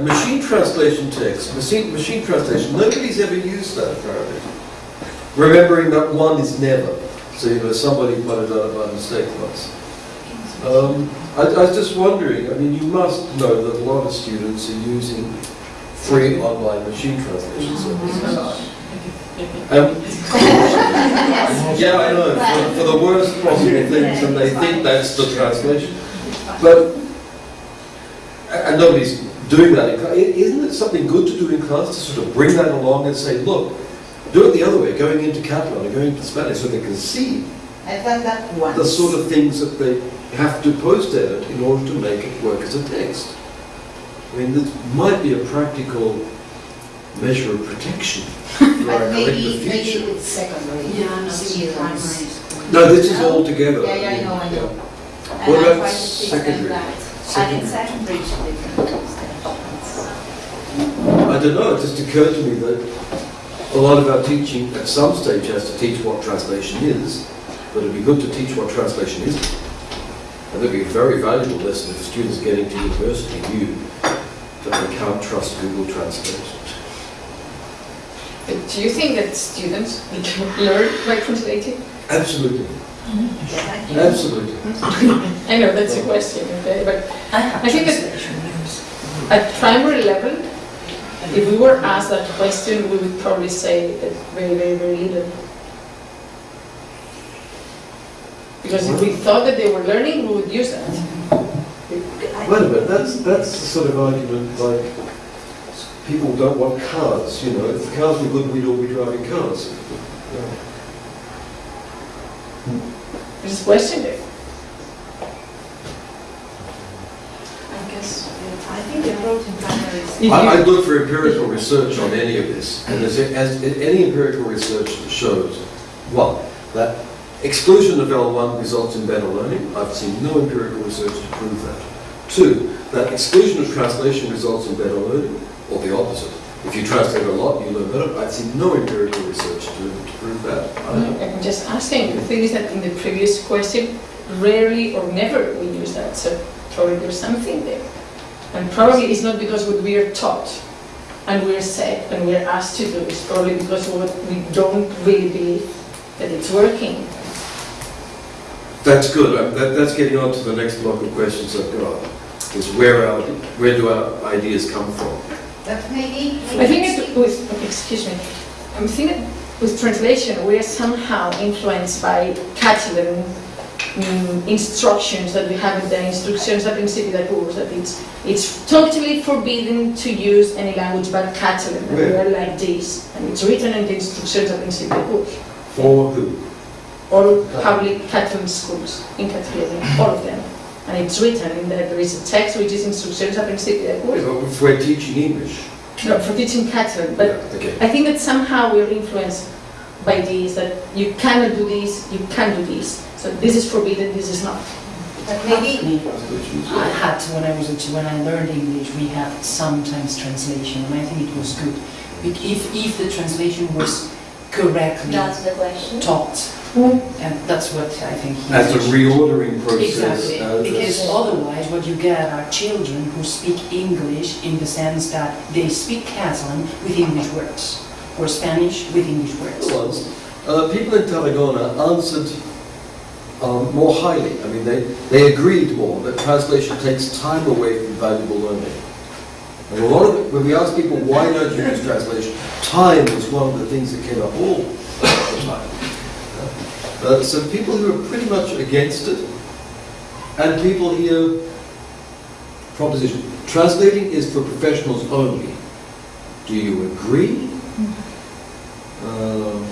a machine translation text, machine, machine translation, nobody's ever used that apparently. Remembering that one is never. So, you know, somebody pointed out by mistake once. Um, I, I was just wondering, I mean, you must know that a lot of students are using free online machine translation services. Um, yeah, I know, for, for the worst possible things, and they think that's the translation. But, and nobody's doing that in class. Isn't it something good to do in class to sort of bring that along and say, look, do it the other way, going into Catalan or going into Spanish, so they can see I've done that once. the sort of things that they have to post edit in order to make it work as a text. I mean, this might be a practical measure of protection for But our maybe, collective maybe future. secondary Yeah, no, primary students. No, this is all together. Yeah, yeah, I know, I know. Yeah. And What I about try to teach them secondary? that. Secondary. Adding secondary to different stations. I don't know, it just occurred to me that a lot of our teaching at some stage has to teach what translation is, but it'd be good to teach what translation isn't. And that'd be a very valuable lesson if students getting to university knew that they can't trust Google Translate. But do you think that students learn by translating? Absolutely, mm-hmm. Yeah, I absolutely. I know that's a question, okay, but I I think that- translation years. at primary level, if we were asked that question, we would probably say that very, very, very little. Because if we thought that they were learning, we would use that. Wait a minute, that's, that's the sort of argument like people don't want cars, you know, if the cars were good, we'd all be driving cars. Just question it. I guess, I think the approach in primary is. If I, look for empirical research on any of this, and as, as any empirical research shows, one, that exclusion of L1 results in better learning. I've seen no empirical research to prove that. Two, that exclusion of translation results in better learning, or the opposite. If you translate a lot, you learn better. I've seen no empirical research to, to prove that. I'm just asking, the thing is that in the previous question, rarely or never we use that, so probably there's something there. And probably it's not because what we are taught and we're said and we're asked to do, it's probably because what we don't really believe that it's working. That's good. Um, That, that's getting on to the next block of questions I've got. Is where our, where do our ideas come from? But maybe. I think it with, excuse me, I'm thinking with translation, we are somehow influenced by Catalan mm, instructions that we have in the instructions of principio de that it's, it's totally forbidden to use any language but Catalan, and we are like this, and it's written in the instructions of curs. For who? All public Catalan schools in Catalonia, all of them. And it's written in that there is a text which is instructions of principio de curs, If we're teaching English. no, for teaching Catalan, but Yeah, Okay. I think that somehow we're influenced by this, that you cannot do this, you can do this. So this is forbidden, this is not. But maybe, I had, when I was, a- child. when I learned English, we had sometimes translation, and I think it was good. Bec- If, if the translation was correctly that's the question. taught, hmm. and that's what I think. he As a reordering process. Exactly, uh, as because otherwise what you get are children who speak English in the sense that they speak Catalan with English words, or Spanish with English words. was, uh, people in Tarragona answered um, more highly. I mean, they, they agreed more that translation takes time away from valuable learning. And a lot of it, when we asked people why don't you use translation, time was one of the things that came up all the time. Uh, so people who are pretty much against it, and people here, proposition, translating is for professionals only. Do you agree? Um,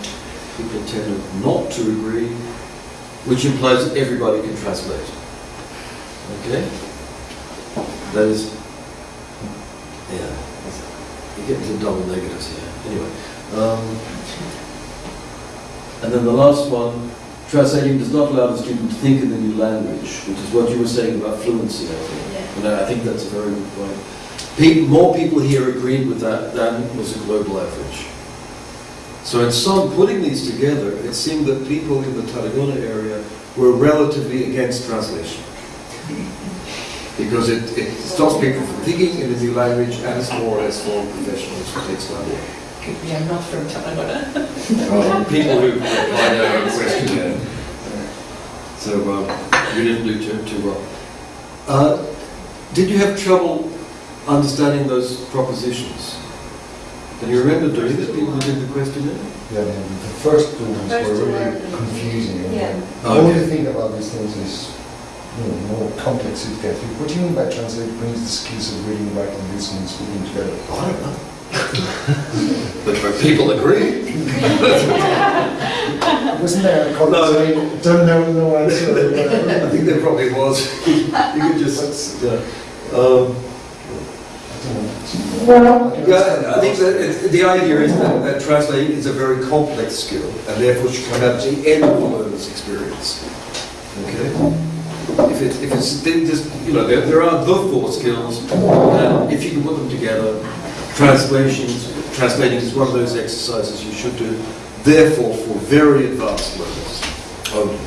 people tend not to agree, which implies that everybody can translate. Okay? That is, yeah, you get into double negatives here. Anyway, um, and then the last one, translating does not allow the student to think in the new language, which is what you were saying about fluency, I think. And I think that's a very good point. Pe- more people here agreed with that than was a global average. So in sum, putting these together, it seemed that people in the Tarragona area were relatively against translation. Because it, it stops people from thinking in a new language and it's more or less for professionals who take study. We are not from Tarragona. Um, people who apply their own question. So, um, You didn't do too, too well. Uh, did you have trouble understanding those propositions? Can you remember doing it, people who did the questionnaire? Yeah, the the first two ones First were really confusing. and Yeah. The only thing about these things is, you know, more complex it gets. What do you mean by translate brings the skills of reading, writing, listening, and speaking together? I don't know. But but people agree. Wasn't there a comment No. saying, don't know, no answer? I think there probably was. You could just, yeah. Um, I. Yeah, I think that the idea is that, that translating is a very complex skill and therefore should come out at the end of the learner's experience. Okay? If it's, if it's, they just, you know, there, there are the four skills, and if you can put them together, translations, translating is one of those exercises you should do, therefore for very advanced learners only.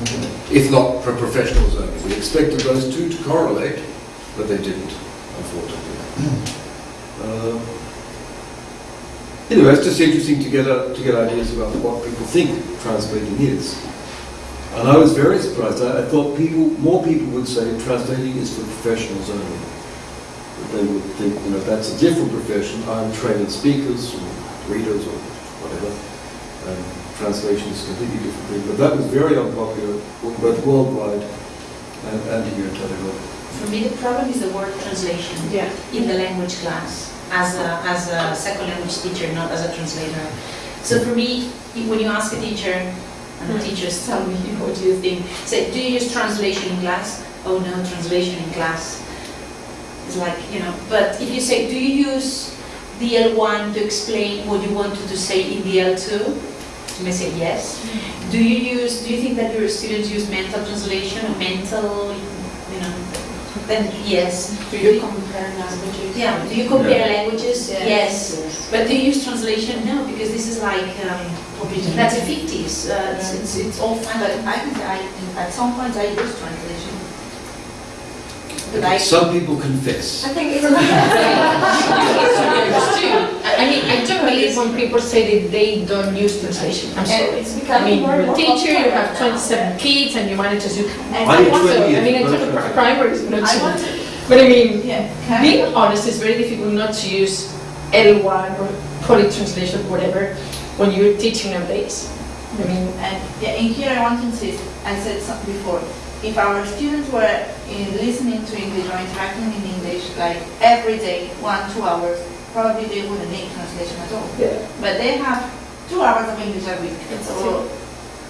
Mm-hmm. If not for professionals only. We expected those two to correlate, but they didn't, unfortunately. Um, Anyway, it's just interesting to get, uh, to get ideas about what people think translating is. And I was very surprised. I, I thought people, more people would say translating is for professionals only. They would think, you know, that's a different profession. I'm training speakers or readers or whatever. And translation is a completely different thing. But that was very unpopular, both worldwide and, and here in Tarragona. For me, the problem is the word translation Yeah. in the language class, as a, as a second language teacher, not as a translator. So for me, when you ask a teacher, and the mm-hmm. teachers tell me, what do you think? Say, do you use translation in class? Oh no, translation in class. It's like, you know, but if you say, do you use the L1 to explain what you wanted to say in the L2? You may say yes. Mm-hmm. Do you use, do you think that your students use mental translation or mental, you know, then yes. Do you compare languages? Yeah, do you compare languages? Yes. Yes. But do you use translation? No, because this is like, um, that's a fictives, uh, it's, it's, it's all But fun. I think I, at some point I use translation. But I, Some people confess. I think it's. I I mean, I don't believe when people say that they don't use translation. I'm And sorry. it's I mean, more you're and a more teacher, you have 27 kids, and you manage to do. And I I need want Also, I mean, I years, took but- a primary, it's not I so- want to, But I mean, yeah, can I? being honest, it's very difficult not to use L1 or poly translation, whatever, when you're teaching nowadays. I mean, And yeah, in here I want to insist, I said something before, if our students were in listening to English or interacting in English like every day, one, two hours, probably they wouldn't need translation at all. yeah. But they have two hours of English a week, so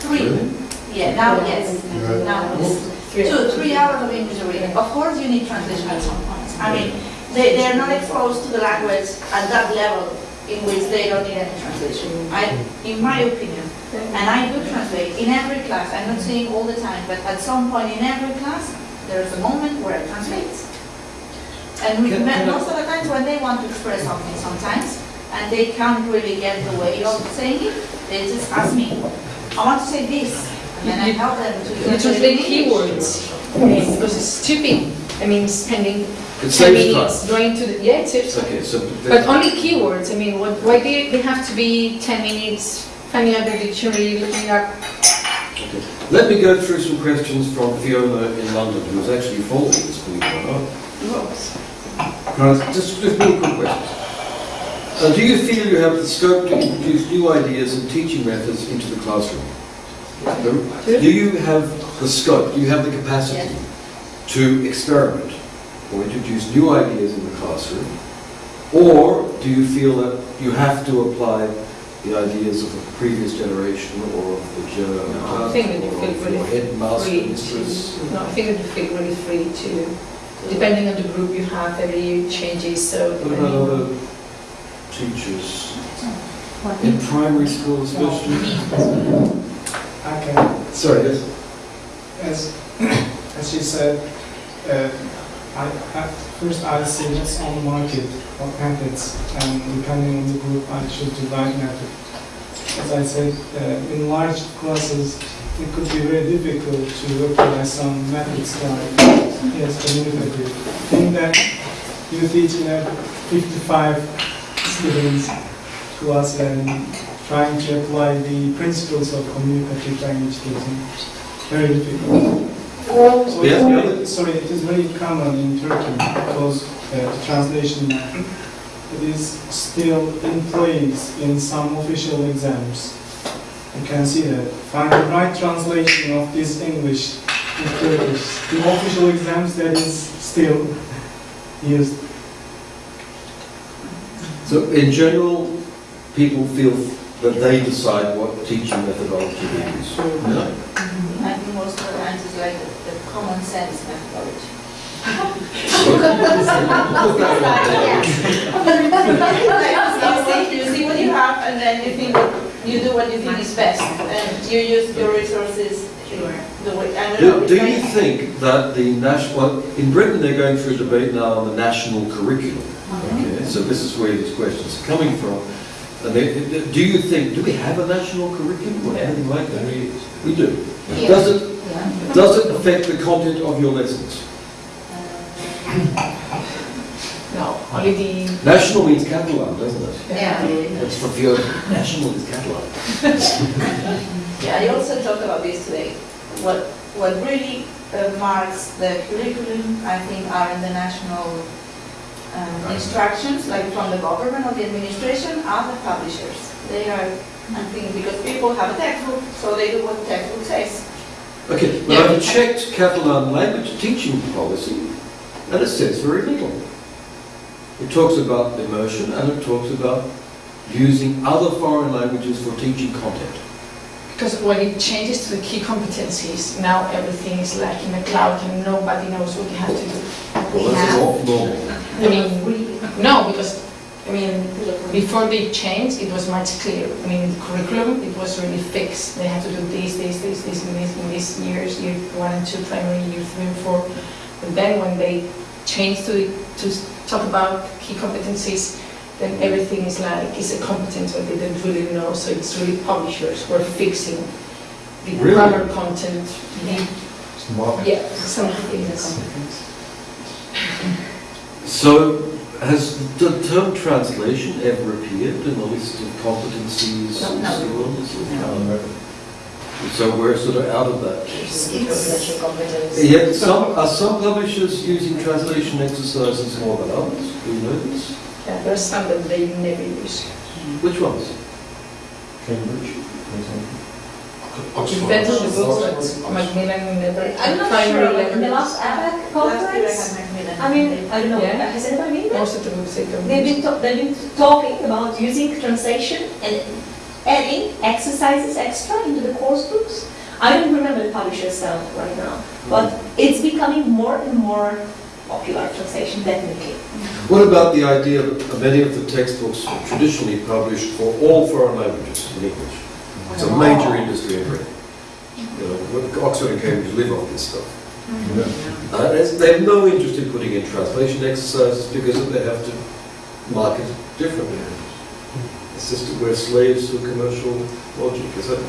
three. Really? Yeah, now, yes, Yeah. now, it's Three two, three hours of English a week. Of course you need translation at some point. I mean, they, they're not exposed to the language at that level in which they don't need any translation. I, in my opinion, and I do translate in every class. I'm not saying all the time, but at some point in every class, there's a moment where I translate. And we Can- met can I- most of the times when they want to express something sometimes, and they can't really get the way of saying it, they just ask me, I want to say this, and then I help them to You translate keywords, I mean, because it's stupid. I mean, spending It 10 saves minutes time. going to the, yeah, it saves. Okay, so. But only keywords, I mean, what, why do they have to be 10 minutes finding out the dictionary, looking up? Okay. Let me go through some questions from Fiona in London, who was actually following this, believe it or not. Right, Just, just real quick questions. Uh, do you feel you have the scope to introduce new ideas and teaching methods into the classroom? Do do you have the scope, do you have the capacity to experiment or introduce new ideas in the classroom? Or do you feel that you have to apply the ideas of a previous generation or of the general I think that you feel really headmaster, free mistress? no, I think that you feel really free to, depending on the group you have, every year changes, so What about on. other teachers, in primary school especially? Okay, Sorry, yes? as, as you said, uh, I, at first I see what's on the market, what methods, and depending on the group, I should do that method. As I said, uh, in large classes, it could be very difficult to apply some methods like yes, communicative. think that you teach in a 55 students class and trying to apply the principles of communicative language teaching. Very difficult. So it's very- sorry, it is very common in Turkey because uh, the translation method it is still in place in some official exams. You can see that. Find the right translation of this English in Turkish. The official exams that is still used. So in general, people feel that they decide what teaching methodology to use. No? Mm-hmm. I think most of the times it's like the the common sense methodology. Put that one there. Like, you see, you see what you have and then you think, you do what you think is best and you use your resources the way, don't. Do, it's do like- you think that the national, in Britain they're going through a debate now on the national curriculum? Okay, so this is where these questions are coming from. And they, do you think, do we have a national curriculum or anything like that? We do. Yeah. Does it, Yeah. does it affect the content of your lessons? No, the, National means Catalan, doesn't it? Yeah. That's for pure, national is Catalan. Yeah, I also talked about this today. What, what really uh, marks the curriculum, I think, are in the national um, instructions, like from the government or the administration, are the publishers. They are, I think, because people have a textbook, so they do what the textbook says. Okay, but I've checked Catalan language teaching policy, and it says very little. It talks about immersion, and it talks about using other foreign languages for teaching content. because when it changes to the key competencies, now everything is like in the cloud and nobody knows what you have to do. Well, that's not normal. I mean, no, because, I mean, before they changed, it was much clearer. I mean, the curriculum, it was really fixed. They had to do this, this, this, this, and this, in these years, year one and two, primary, year three and four. But then when they changed to, to talk about key competencies, then everything is like, is a competence that they didn't really know, so it's really publishers who are fixing the Really? grammar content, the, It's the yeah, some of the things. So, has the term translation ever appeared in the list of competencies? No, no. skills? No. So we're sort of out of that. Special. Yet some, are some publishers using translation exercises more than others? Do you know this? Yeah, there are some that they never use. Which ones? Cambridge, for example. Depends on the books, but Macmillan never, I'm not primary sure, in the last APAC Last year I conference. I mean, I don't know, Yeah. has anybody been there? most of the books they don't They've been, they've been talking about using translation and adding exercises extra into the course books. I don't remember the publisher itself right now, but it's becoming more and more popular, translation, definitely. What about the idea of many of the textbooks traditionally published for all foreign languages in English? It's a major industry in Britain. You know, Oxford and Cambridge live on this stuff. Yeah. Uh, They have no interest in putting in translation exercises because they have to market differently. It's we're slaves to commercial logic, is it?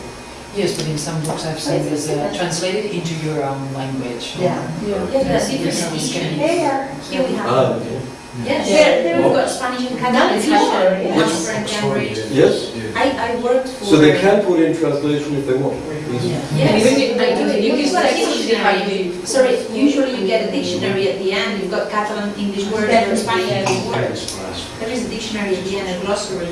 Yes, but in some books I've seen this uh, translated into your own language. Yeah. Yeah, Yes, different yes, editions. There, here we have. Ah, okay. Yes, There- there we've we got Spanish and Now Catalan, it's more, yeah. Oxford and Cambridge. Yes? I, I worked for. So they can put in translation if they want. Easy. Yes, And even if- I do. You You've use got a a dictionary. dictionary. Sorry, usually you get a dictionary at the end, you've got Catalan, English words, and Spanish English words. There is a dictionary at the end, a glossary.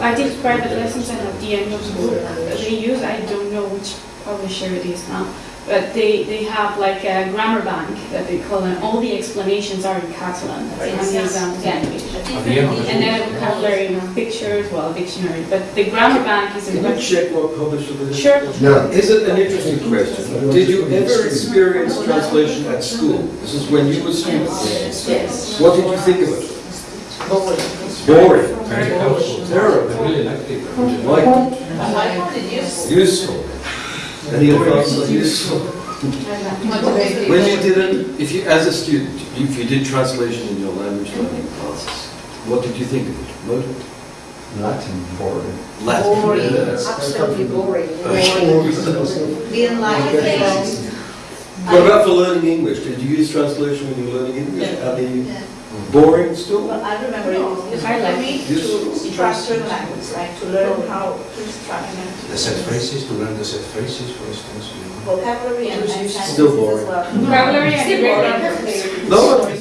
I did private lessons and at the end of the book they use, I don't know which publisher it is now, but they, they have like a grammar bank that they call and all the explanations are in Catalan. That's Yes. the examples in English. Different And then a vocabulary, pictures, well, dictionary, but the grammar bank is in Can you check what publisher it is? Sure. Yeah. Is it an interesting question? Did you ever experience translation at school? This is when you were students. Yes. What did you think of it? Boring. Terrible. I really liked it. Like, it useful. useful. Any advice on useful? When you did it, if you, as a student, if you did translation in your language learning classes, what did you think of it? Motive? Latin boring. Latin. Boring, yes. absolutely boring. Boring. Didn't like it. What about for learning English? Did you use translation when you were learning English? Yeah. Boring still? Well, I remember it was useful I like for me to structure the language, like to learn how to structure The set phrases, to learn the set phrases, for instance. you know. vocabulary and and sentences Still as boring. Vocabulary and Still irregular boring. verbs. No,